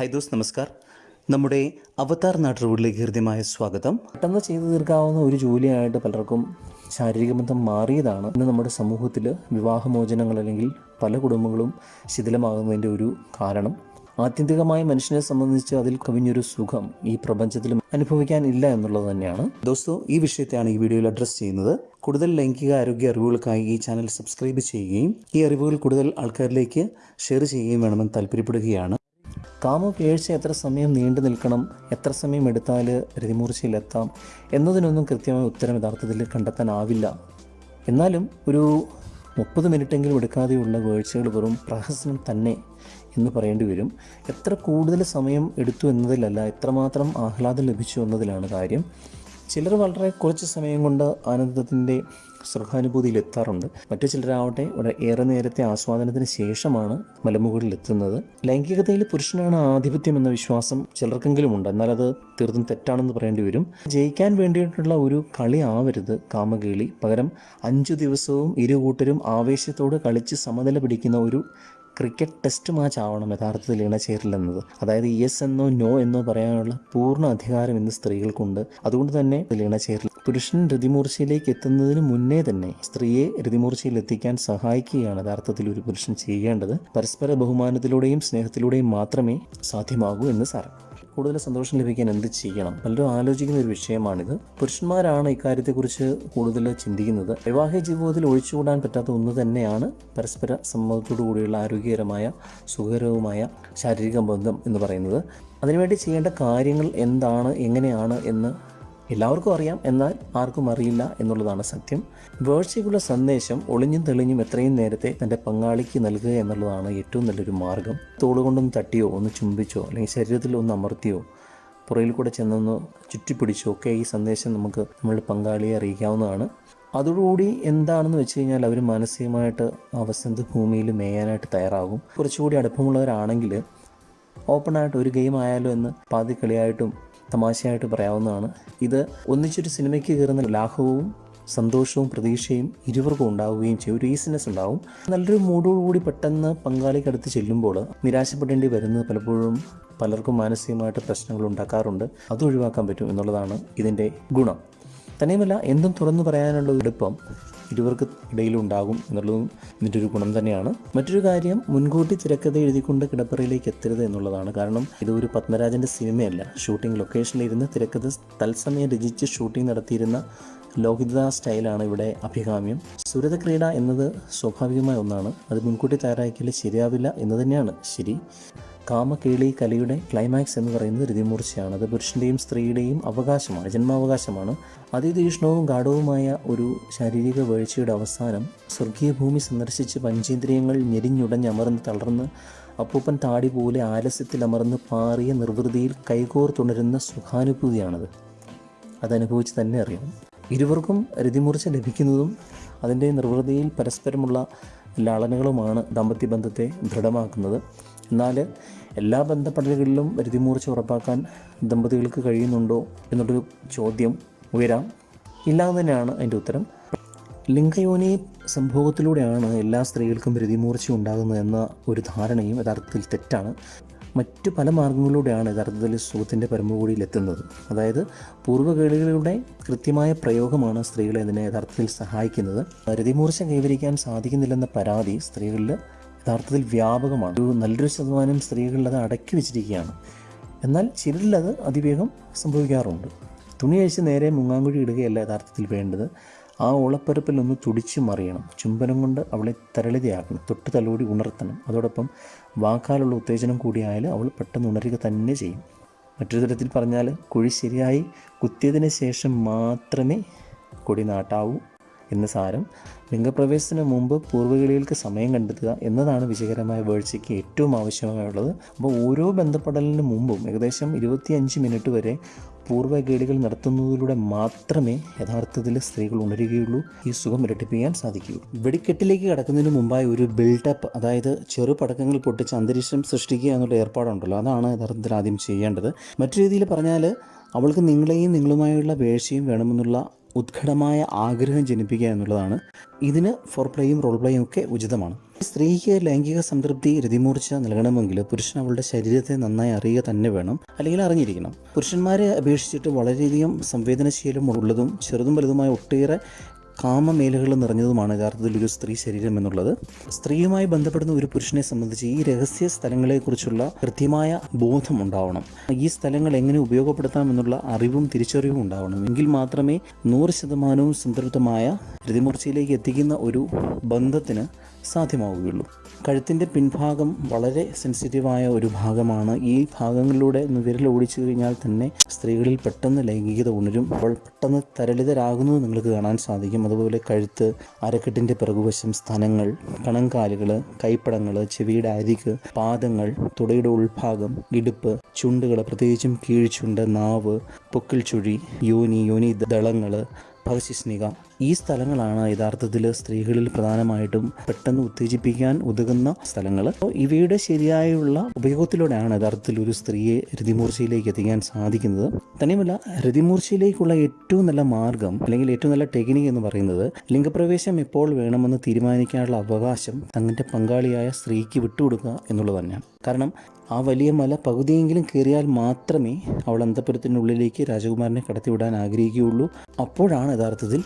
Hi those നമസ്കാർ. നമ്മുടെ അവതാർ നാട്ടുകളിലേക്ക് ഹൃദ്യമായ സ്വാഗതം. പെട്ടെന്ന് ചെയ്തു തീർക്കാവുന്ന ഒരു ജോലിയായിട്ട് പലർക്കും ശാരീരിക ബന്ധം മാറിയതാണ്. ഇന്ന് നമ്മുടെ സമൂഹത്തിൽ വിവാഹമോചനങ്ങൾ അല്ലെങ്കിൽ പല കുടുംബങ്ങളും ശിഥിലമാകുന്നതിന്റെ ഒരു കാരണം. ആത്യന്തികമായി മനുഷ്യനെ സംബന്ധിച്ച് അതിൽ കവിഞ്ഞൊരു സുഖം ഈ പ്രപഞ്ചത്തിൽ അനുഭവിക്കാൻ ഇല്ല എന്നുള്ളത് തന്നെയാണ്. ദോസ്തോ ഈ വിഷയത്തെയാണ് ഈ വീഡിയോയിൽ അഡ്രസ്സ് ചെയ്യുന്നത്. കൂടുതൽ ലൈംഗിക ആരോഗ്യ അറിവുകൾക്കായി ഈ ചാനൽ സബ്സ്ക്രൈബ് ചെയ്യുകയും ഈ അറിവുകൾ കൂടുതൽ ആൾക്കാരിലേക്ക് ഷെയർ ചെയ്യുകയും വേണമെന്ന് താല്പര്യപ്പെടുകയാണ്. കാമപേഴ്ച എത്ര സമയം നീണ്ടു നിൽക്കണം എത്ര സമയം എടുത്താൽ രതിമൂർച്ചയിലെത്താം എന്നതിനൊന്നും കൃത്യമായ ഉത്തരം യഥാർത്ഥത്തിൽ കണ്ടെത്താനാവില്ല. എന്നാലും ഒരു മുപ്പത് മിനിറ്റെങ്കിലും എടുക്കാതെയുള്ള വേഴ്ചകൾ വെറും പ്രഹസനം തന്നെ എന്ന് പറയേണ്ടി വരും. എത്ര കൂടുതൽ സമയം എടുത്തു എന്നതിലല്ല എത്രമാത്രം ആഹ്ലാദം ലഭിച്ചു എന്നതിലാണ് കാര്യം. ചിലർ വളരെ കുറച്ച് സമയം കൊണ്ട് ആനന്ദത്തിന്റെ സുഖാനുഭൂതിയിൽ എത്താറുണ്ട് മറ്റു ചിലരാവട്ടെ ഇവിടെ ഏറെ നേരത്തെ ആസ്വാദനത്തിന് ശേഷമാണ് മലമുകളിൽ എത്തുന്നത് ലൈംഗികതയിൽ പുരുഷനാണ് ആധിപത്യം എന്ന വിശ്വാസം ചിലർക്കെങ്കിലും ഉണ്ട് എന്നാൽ അത് തീർത്തും തെറ്റാണെന്ന് പറയേണ്ടി വരും. ജയിക്കാൻ വേണ്ടിയിട്ടുള്ള ഒരു കളി ആവരുത് കാമകേളി. പകരം അഞ്ചു ദിവസവും ഇരു കൂട്ടരും ആവേശത്തോട് കളിച്ച് സമനില പിടിക്കുന്ന ഒരു ക്രിക്കറ്റ് ടെസ്റ്റ് മാച്ച് ആവണം യഥാർത്ഥത്തിൽ ഇണചേരലെന്നത് അതായത് യെസ് എന്നോ നോ എന്നോ പറയാനുള്ള പൂർണ അധികാരം ഇന്ന് സ്ത്രീകൾക്കുണ്ട്. അതുകൊണ്ട് തന്നെ ഇണചേരൽ പുരുഷൻ രതിമൂർച്ചയിലേക്ക് എത്തുന്നതിന് മുന്നേ തന്നെ സ്ത്രീയെ രതിമൂർച്ചയിൽ എത്തിക്കാൻ സഹായിക്കുകയാണ് യഥാർത്ഥത്തിൽ ഒരു പുരുഷൻ ചെയ്യേണ്ടത്. പരസ്പര ബഹുമാനത്തിലൂടെയും സ്നേഹത്തിലൂടെയും മാത്രമേ സാധ്യമാകൂ എന്ന് സാരം. കൂടുതൽ സന്തോഷം ലഭിക്കാൻ എന്ത് ചെയ്യണം? പലരും ആലോചിക്കുന്ന ഒരു വിഷയമാണിത്. പുരുഷന്മാരാണ് ഇക്കാര്യത്തെക്കുറിച്ച് കൂടുതൽ ചിന്തിക്കുന്നത്. വൈവാഹിക ജീവിതത്തിൽ ഒഴിച്ചുകൂടാൻ പറ്റാത്ത ഒന്ന് തന്നെയാണ് പരസ്പര സമ്മതത്തോടു കൂടിയുള്ള ആരോഗ്യകരമായ സുഖകരവുമായ ശാരീരിക ബന്ധം എന്ന് പറയുന്നത്. അതിനുവേണ്ടി ചെയ്യേണ്ട കാര്യങ്ങൾ എന്താണ് എങ്ങനെയാണ് എന്ന് എല്ലാവർക്കും അറിയാം എന്നാൽ ആർക്കും അറിയില്ല എന്നുള്ളതാണ് സത്യം. വേഴ്ചയ്ക്കുള്ള സന്ദേശം ഒളിഞ്ഞും തെളിഞ്ഞും എത്രയും നേരത്തെ തന്റെ പങ്കാളിക്ക് നൽകുക എന്നുള്ളതാണ് ഏറ്റവും നല്ലൊരു മാർഗം. തോളുകൊണ്ടൊന്ന് തട്ടിയോ ഒന്ന് ചുംബിച്ചോ അല്ലെങ്കിൽ ശരീരത്തിൽ ഒന്ന് അമർത്തിയോ പുറയിൽ കൂടെ ചെന്നൊന്ന് ചുറ്റിപ്പിടിച്ചോ ഒക്കെ ഈ സന്ദേശം നമുക്ക് നമ്മളുടെ പങ്കാളിയെ അറിയിക്കാവുന്നതാണ്. അതോടുകൂടി എന്താണെന്ന് വെച്ച് കഴിഞ്ഞാൽ അവർ മാനസികമായിട്ട് അവസന്ത ഭൂമിയിൽ മേയാനായിട്ട് തയ്യാറാകും. കുറച്ചുകൂടി അടുപ്പമുള്ളവരാണെങ്കിൽ ഓപ്പണായിട്ട് ഒരു ഗെയിം ആയാലോ എന്ന് പാതി കളിയായിട്ടും തമാശയായിട്ട് പറയാവുന്നതാണ്. ഇത് ഒന്നിച്ചൊരു സിനിമയ്ക്ക് കയറുന്ന ലാഘവവും സന്തോഷവും പ്രതീക്ഷയും ഇരുവർക്കും ഉണ്ടാവുകയും ചെയ്യും. ഒരു ഈസിനെസ് ഉണ്ടാവും. നല്ലൊരു മൂടോടുകൂടി പെട്ടെന്ന് പങ്കാളിക്കടുത്ത് ചെല്ലുമ്പോൾ നിരാശപ്പെടേണ്ടി വരുന്നത് പലപ്പോഴും പലർക്കും മാനസികമായിട്ട് പ്രശ്നങ്ങൾ ഉണ്ടാക്കാറുണ്ട്. അത് ഒഴിവാക്കാൻ പറ്റും എന്നുള്ളതാണ് ഇതിന്റെ ഗുണം. തന്നെയുമല്ല എന്തും തുറന്നു പറയാനുള്ള എളുപ്പം ഇരുവർക്ക് ഇടയിലുണ്ടാകും എന്നുള്ളതും ഇതിന്റെ ഒരു ഗുണം തന്നെയാണ്. മറ്റൊരു കാര്യം മുൻകൂട്ടി തിരക്കഥ എഴുതിക്കൊണ്ട് കിടപ്പറയിലേക്ക് എത്തരുത് എന്നുള്ളതാണ്. കാരണം ഇത് ഒരു പത്മരാജന്റെ സിനിമയല്ല. ഷൂട്ടിംഗ് ലൊക്കേഷനിൽ ഇരുന്ന് തിരക്കഥ തത്സമയം രചിച്ച് ഷൂട്ടിംഗ് നടത്തിയിരുന്ന ലോഹിത സ്റ്റൈലാണ് ഇവിടെ അഭികാമ്യം. സുരത ക്രീഡ എന്നത് സ്വാഭാവികമായ ഒന്നാണ്. അത് മുൻകൂട്ടി തയ്യാറാക്കിയാൽ ശരിയാവില്ല എന്ന് തന്നെയാണ്. ശരി. കാമകേളി കലയുടെ ക്ലൈമാക്സ് എന്ന് പറയുന്നത് രതിമൂർച്ചയാണ് അത് പുരുഷന്റെയും സ്ത്രീയുടെയും അവകാശമാണ് ജന്മാവകാശമാണ്. അതിതീഷ്ണവും ഗാഠവുമായ ഒരു ശാരീരിക വീഴ്ചയുടെ അവസാനം സ്വർഗീയ ഭൂമി സന്ദർശിച്ച് പഞ്ചേന്ദ്രിയങ്ങൾ ഞെരിഞ്ഞുടഞ്ഞമർന്ന് തളർന്ന് അപ്പൂപ്പൻ താടി പോലെ ആലസ്യത്തിൽ അമർന്ന് പാറിയ നിർവൃതിയിൽ കൈകോർത്തുണരുന്ന സുഖാനുഭൂതിയാണത്. അതനുഭവിച്ച് തന്നെ അറിയണം ഇരുവർക്കും രതിമൂർച്ച ലഭിക്കുന്നതും അതിന്റെ നിർവൃതിയിൽ പരസ്പരമുള്ള ലാളനകളുമാണ് ദാമ്പത്യ ബന്ധത്തെ ദൃഢമാക്കുന്നത്. എന്നാൽ എല്ലാ ബന്ധപ്പെടലുകളിലും രതിമൂർച്ച ഉറപ്പാക്കാൻ ദമ്പതികൾക്ക് കഴിയുന്നുണ്ടോ എന്നുള്ളൊരു ചോദ്യം ഉയരാം. ഇല്ലാന്ന് തന്നെയാണ് അതിന്റെ ഉത്തരം. ലിംഗയോനി സംഭവത്തിലൂടെയാണ് എല്ലാ സ്ത്രീകൾക്കും രതിമൂർച്ച ഉണ്ടാകുന്നതെന്ന ഒരു ധാരണയും യഥാർത്ഥത്തിൽ തെറ്റാണ്. മറ്റ് പല മാർഗങ്ങളിലൂടെയാണ് യഥാർത്ഥത്തിൽ സുഖത്തിന്റെ പരമകൂടിയിലെത്തുന്നത് അതായത് പൂർവകേളികളുടെ കൃത്യമായ പ്രയോഗമാണ് സ്ത്രീകളെ അതിനെ യഥാർത്ഥത്തിൽ സഹായിക്കുന്നത്. രതിമൂർച്ച കൈവരിക്കാൻ സാധിക്കുന്നില്ലെന്ന പരാതി സ്ത്രീകളിൽ യഥാർത്ഥത്തിൽ വ്യാപകമാണ്. ഒരു നല്ലൊരു ശതമാനം സ്ത്രീകളിൽ അത് അടക്കി വെച്ചിരിക്കുകയാണ്. എന്നാൽ ചിലരിൽ അത് അതിവേഗം സംഭവിക്കാറുണ്ട്. തുണി അഴിച്ച് നേരെ മുങ്ങാങ്കുഴി ഇടുകയല്ല യഥാർത്ഥത്തിൽ വേണ്ടത്. ആ ഓളപ്പരപ്പിൽ ഒന്ന് തുടിച്ചു മറിയണം. ചുംബനം കൊണ്ട് അവളെ തരളിതയാക്കണം. തൊട്ട് തലോടി ഉണർത്തണം. അതോടൊപ്പം വാക്കാലുള്ള ഉത്തേജനം കൂടിയായാൽ അവൾ പെട്ടെന്ന് ഉണരുക തന്നെ ചെയ്യും. മറ്റൊരു തരത്തിൽ പറഞ്ഞാൽ കുഴി ശരിയായി കുത്തിയതിന് ശേഷം മാത്രമേ കൊടി നാട്ടാവൂ. എന്ന് സാരം ലിംഗപ്രവേശത്തിന് മുമ്പ് പൂർവകളികൾക്ക് സമയം കണ്ടെത്തുക എന്നതാണ് വിജയകരമായ വേഴ്ചയ്ക്ക് ഏറ്റവും ആവശ്യമായുള്ളത്. അപ്പോൾ ഓരോ ബന്ധപ്പെടലിന് മുമ്പും ഏകദേശം ഇരുപത്തിയഞ്ച് മിനിറ്റ് വരെ പൂർവകേളികൾ നടത്തുന്നതിലൂടെ മാത്രമേ യഥാർത്ഥത്തിൽ സ്ത്രീകൾ ഉണരുകയുള്ളൂ. ഈ സുഖം ഇരട്ടിപ്പിക്കാൻ സാധിക്കുകയുള്ളൂ. വെടിക്കെട്ടിലേക്ക് കടക്കുന്നതിന് മുമ്പായി ഒരു ബിൽഡപ്പ് അതായത് ചെറു പടക്കങ്ങൾ പൊട്ടിച്ച് അന്തരീക്ഷം സൃഷ്ടിക്കുക എന്നുള്ള ഏർപ്പാടുണ്ടല്ലോ. അതാണ് യഥാർത്ഥത്തിൽ ആദ്യം ചെയ്യേണ്ടത്. മറ്റു രീതിയിൽ പറഞ്ഞാൽ അവൾക്ക് നിങ്ങളെയും നിങ്ങളുമായുള്ള വേഴ്ചയും വേണമെന്നുള്ള ഉത്കടമായ ആഗ്രഹം ജനിപ്പിക്കുക എന്നുള്ളതാണ്. ഇതിന് ഫോർ പ്ലേയും റോൾ പ്ലേയും ഒക്കെ ഉചിതമാണ്. സ്ത്രീക്ക് ലൈംഗിക സംതൃപ്തി രതിമൂർച്ച നൽകണമെങ്കിൽ പുരുഷൻ അവളുടെ ശരീരത്തെ നന്നായി അറിയുക തന്നെ വേണം. അല്ലെങ്കിൽ അറിഞ്ഞിരിക്കണം. പുരുഷന്മാരെ അപേക്ഷിച്ചിട്ട് വളരെയധികം സംവേദനശീലം ഉള്ളതും ചെറുതും വലുതുമായ ഒട്ടേറെ കാമമേലുകൾ നിറഞ്ഞതുമാണ് യഥാർത്ഥത്തിൽ ഒരു സ്ത്രീ ശരീരം എന്നുള്ളത്. സ്ത്രീയുമായി ബന്ധപ്പെടുന്ന ഒരു പുരുഷനെ സംബന്ധിച്ച് ഈ രഹസ്യ സ്ഥലങ്ങളെക്കുറിച്ചുള്ള കൃത്യമായ ബോധം ഉണ്ടാവണം. ഈ സ്ഥലങ്ങൾ എങ്ങനെ ഉപയോഗപ്പെടുത്താം എന്നുള്ള അറിവും തിരിച്ചറിവും ഉണ്ടാവണം. എങ്കിൽ മാത്രമേ നൂറ് ശതമാനവും സംതൃപ്തമായ പ്രതിമൂർച്ചയിലേക്ക് എത്തിക്കുന്ന ഒരു ബന്ധത്തിന് സാധ്യമാവുകയുള്ളൂ. കഴുത്തിന്റെ പിൻഭാഗം വളരെ സെൻസിറ്റീവായ ഒരു ഭാഗമാണ്. ഈ ഭാഗങ്ങളിലൂടെ വിരൽ ഓടിച്ചു കഴിഞ്ഞാൽ തന്നെ സ്ത്രീകളിൽ പെട്ടെന്ന് ലൈംഗികത ഉണരും. അവൾ പെട്ടെന്ന് തരളിതരാകുന്നത് നിങ്ങൾക്ക് കാണാൻ സാധിക്കും. അതുപോലെ കഴുത്ത് അരക്കെട്ടിന്റെ പിറകുവശം സ്ഥലങ്ങൾ കണങ്കാലുകൾ കൈപ്പടങ്ങൾ ചെവിയുടെ അരിക് പാദങ്ങൾ തുടയുടെ ഉൾഭാഗം ഇടുപ്പ് ചുണ്ടുകൾ പ്രത്യേകിച്ചും കീഴ്ചുണ്ട് നാവ് പൊക്കിൽ ചുഴി യോനി യോനി ദളങ്ങൾ ഭവശിഷ്ണിക ഈ സ്ഥലങ്ങളാണ് യഥാർത്ഥത്തിൽ സ്ത്രീകളിൽ പ്രധാനമായിട്ടും പെട്ടെന്ന് ഉത്തേജിപ്പിക്കാൻ ഉതകുന്ന സ്ഥലങ്ങൾ. അപ്പോൾ ഇവയുടെ ശരിയായുള്ള ഉപയോഗത്തിലൂടെയാണ് യഥാർത്ഥത്തിൽ ഒരു സ്ത്രീയെ രതിമൂർച്ചയിലേക്ക് എത്തിക്കാൻ സാധിക്കുന്നത്. തന്നെയുമല്ല രതിമൂർച്ചയിലേക്കുള്ള ഏറ്റവും നല്ല മാർഗം അല്ലെങ്കിൽ ഏറ്റവും നല്ല ടെക്നിക് എന്ന് പറയുന്നത് ലിംഗപ്രവേശം എപ്പോൾ വേണമെന്ന് തീരുമാനിക്കാനുള്ള അവകാശം തങ്ങളുടെ പങ്കാളിയായ സ്ത്രീക്ക് വിട്ടുകൊടുക്കുക എന്നുള്ളത് തന്നെയാണ്. കാരണം ആ വലിയ മല പകുതിയെങ്കിലും കയറിയാൽ മാത്രമേ അവൾ അന്തപുരത്തിനുള്ളിലേക്ക് രാജകുമാരനെ കടത്തിവിടാൻ ആഗ്രഹിക്കുകയുള്ളൂ. അപ്പോഴാണ് യഥാർത്ഥത്തിൽ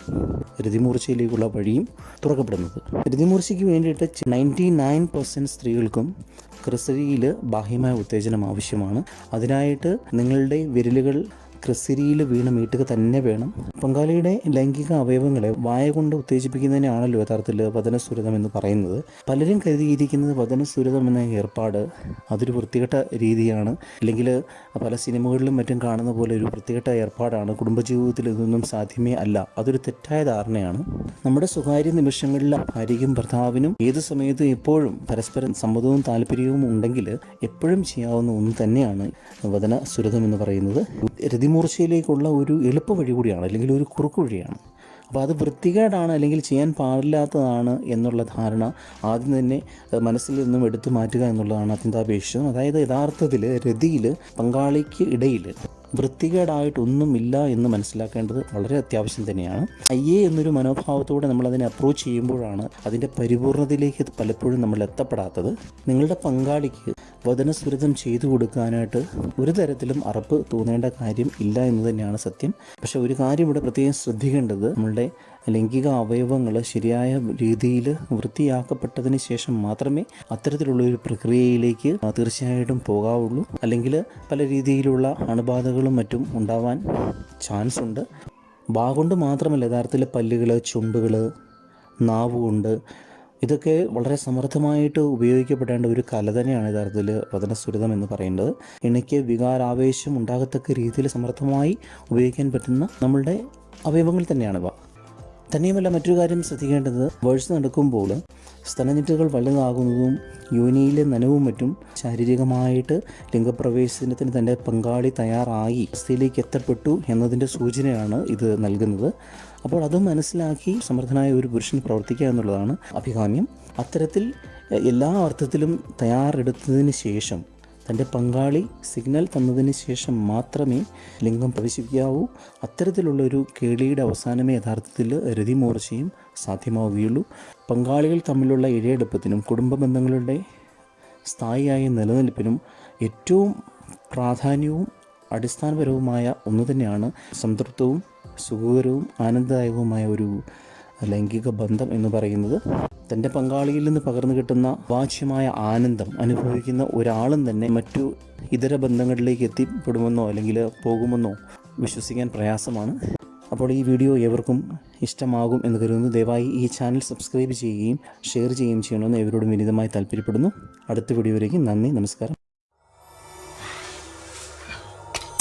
രതിമൂർച്ചയിലേക്കുള്ള വഴിയും തുറക്കപ്പെടുന്നത്. രതിമൂർച്ചയ്ക്ക് വേണ്ടിയിട്ട് നയന്റി നയൻ പെർസെന്റ് സ്ത്രീകൾക്കും ക്രിസരിയിൽ ബാഹ്യമായ ഉത്തേജനം ആവശ്യമാണ്. അതിനായിട്ട് നിങ്ങളുടെ വിരലുകൾ ക്രിസരിയിൽ വീണ് മീട്ടുക തന്നെ വേണം. പങ്കാളിയുടെ ലൈംഗിക അവയവങ്ങളെ വായ കൊണ്ട് ഉത്തേജിപ്പിക്കുന്നതിനാണല്ലോ യഥാർത്ഥത്തിൽ വചനസുരതം എന്ന് പറയുന്നത്. പലരും കരുതിയിരിക്കുന്നത് വചനസുരതം എന്ന ഏർപ്പാട് അതൊരു വൃത്തികെട്ട രീതിയാണ്. അല്ലെങ്കിൽ പല സിനിമകളിലും മറ്റും കാണുന്ന പോലെ ഒരു വൃത്തികെട്ട ഏർപ്പാടാണ്. കുടുംബജീവിതത്തിൽ ഇതൊന്നും സാധ്യമേ അല്ല. അതൊരു തെറ്റായ ധാരണയാണ്. നമ്മുടെ സ്വകാര്യ നിമിഷങ്ങളിൽ ഭാര്യയ്ക്കും ഭർത്താവിനും ഏത് സമയത്തും എപ്പോഴും പരസ്പരം സമ്മതവും താല്പര്യവും ഉണ്ടെങ്കിൽ എപ്പോഴും ചെയ്യാവുന്ന ഒന്ന് തന്നെയാണ് വചന സുരതം എന്ന് പറയുന്നത്. രതിമൂർച്ചയിലേക്കുള്ള ഒരു എളുപ്പ വഴി കൂടിയാണ് അല്ലെങ്കിൽ ഒരു കുറുക്കു വഴിയാണ്. അപ്പോൾ അത് വൃത്തികേടാണ് അല്ലെങ്കിൽ ചെയ്യാൻ പാടില്ലാത്തതാണ് എന്നുള്ള ധാരണ ആദ്യം തന്നെ മനസ്സിൽ നിന്നും എടുത്തു മാറ്റുക എന്നുള്ളതാണ് അത്യന്താപേക്ഷിതം അതായത് യഥാർത്ഥത്തിൽ രതിയിൽ പങ്കാളിക്ക് ഇടയിൽ വൃത്തികേടായിട്ടൊന്നുമില്ല എന്ന് മനസ്സിലാക്കേണ്ടത് വളരെ അത്യാവശ്യം തന്നെയാണ്. അയ്യേ എന്നൊരു മനോഭാവത്തോടെ നമ്മൾ അതിനെ അപ്രോച്ച് ചെയ്യുമ്പോഴാണ് അതിന്റെ പരിപൂർണതയിലേക്ക് പലപ്പോഴും നമ്മൾ എത്തപ്പെടാത്തത്. നിങ്ങളുടെ പങ്കാളിക്ക് വചനസ്ഫുരിതം ചെയ്തു കൊടുക്കാനായിട്ട് ഒരു തരത്തിലും അറപ്പ് തോന്നേണ്ട കാര്യം ഇല്ല എന്ന് തന്നെയാണ് സത്യം. പക്ഷേ ഒരു കാര്യം ഇവിടെ പ്രത്യേകം ശ്രദ്ധിക്കേണ്ടത്. നമ്മളുടെ ലൈംഗിക അവയവങ്ങൾ ശരിയായ രീതിയിൽ വൃത്തിയാക്കപ്പെട്ടതിന് ശേഷം മാത്രമേ അത്തരത്തിലുള്ള ഒരു പ്രക്രിയയിലേക്ക് തീർച്ചയായിട്ടും പോകാവുള്ളൂ. അല്ലെങ്കിൽ പല രീതിയിലുള്ള അണുബാധകളും മറ്റും ഉണ്ടാവാൻ ചാൻസ് ഉണ്ട്. ബാ കൊണ്ട് മാത്രമല്ല യഥാർത്ഥത്തിൽ പല്ലുകൾ ചുണ്ടുകൾ നാവ് കൊണ്ട് ഇതൊക്കെ വളരെ സമർത്ഥമായിട്ട് ഉപയോഗിക്കപ്പെടേണ്ട ഒരു കല തന്നെയാണ് യഥാർത്ഥത്തിൽ വചനസുരിതം എന്ന് പറയുന്നത്. എനിക്ക് വികാരാവേശം ഉണ്ടാകത്തക്ക രീതിയിൽ സമർത്ഥമായി ഉപയോഗിക്കാൻ പറ്റുന്ന നമ്മളുടെ അവയവങ്ങൾ തന്നെയാണിവ തന്നെയുമല്ല മറ്റൊരു കാര്യം ശ്രദ്ധിക്കേണ്ടത്. വേഴ്സ് നടക്കുമ്പോൾ സ്തനഞ്ഞിട്ടുകൾ വലുതാകുന്നതും യോനിയിലെ നനവും മറ്റും ശാരീരികമായിട്ട് ലിംഗപ്രവേശനത്തിന് തന്റെ പങ്കാളി തയ്യാറായി അവസ്ഥയിലേക്ക് എത്തപ്പെട്ടു എന്നതിന്റെ സൂചനയാണ് ഇത് നൽകുന്നത്. അപ്പോൾ അത് മനസ്സിലാക്കി സമർത്ഥനായ ഒരു പുരുഷൻ പ്രവർത്തിക്കുക എന്നുള്ളതാണ് അഭികാമ്യം. അത്തരത്തിൽ എല്ലാ അർത്ഥത്തിലും തയ്യാറെടുത്തതിന് ശേഷം തന്റെ പങ്കാളി സിഗ്നൽ തന്നതിന് ശേഷം മാത്രമേ ലിംഗം പ്രവേശിപ്പിക്കാവൂ. അത്തരത്തിലുള്ള ഒരു കേളിയുടെ അവസാനമേ യഥാർത്ഥത്തിൽ രതിമൂർച്ചയും സാധ്യമാവുകയുള്ളൂ. പങ്കാളികൾ തമ്മിലുള്ള ഇഴയെടുപ്പത്തിനും കുടുംബ ബന്ധങ്ങളുടെ സ്ഥായിയായ നിലനിൽപ്പിനും ഏറ്റവും പ്രാധാന്യവും അടിസ്ഥാനപരവുമായ ഒന്ന് തന്നെയാണ് സംതൃപ്തവും സുഖകരവും ആനന്ദദായകവുമായ ഒരു ലൈംഗിക ബന്ധം എന്ന് പറയുന്നത് തന്റെ പങ്കാളിയിൽ നിന്ന് പകർന്നു കിട്ടുന്ന വാച്യമായ ആനന്ദം അനുഭവിക്കുന്ന ഒരാളും തന്നെ മറ്റു ഇതര ബന്ധങ്ങളിലേക്ക് എത്തിപ്പെടുമെന്നോ അല്ലെങ്കിൽ പോകുമെന്നോ വിശ്വസിക്കാൻ പ്രയാസമാണ്. അപ്പോൾ ഈ വീഡിയോ എവർക്കും ഇഷ്ടമാകും എന്ന് കരുതുന്നു. ദയവായി ഈ ചാനൽ സബ്സ്ക്രൈബ് ചെയ്യുകയും ഷെയർ ചെയ്യുകയും ചെയ്യണമെന്ന് എവരോടും വിനിതമായി താല്പര്യപ്പെടുന്നു. അടുത്ത വീഡിയോയിലേക്ക് നന്ദി നമസ്കാരം.